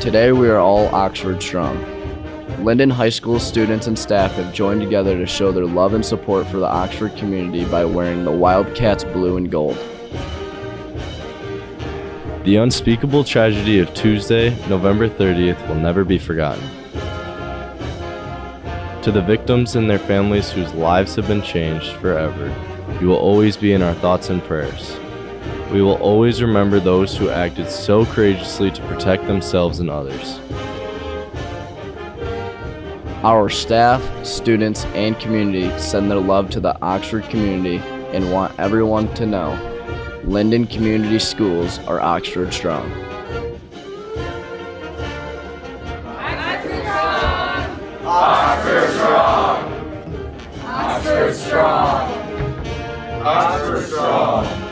Today we are all Oxford strong. Linden High School students and staff have joined together to show their love and support for the Oxford community by wearing the Wildcats blue and gold. The unspeakable tragedy of Tuesday, November 30th will never be forgotten. To the victims and their families whose lives have been changed forever, you will always be in our thoughts and prayers. We will always remember those who acted so courageously to protect themselves and others. Our staff, students, and community send their love to the Oxford community and want everyone to know Linden Community Schools are Oxford strong. Oxford strong! Oxford strong! Oxford strong! Strong!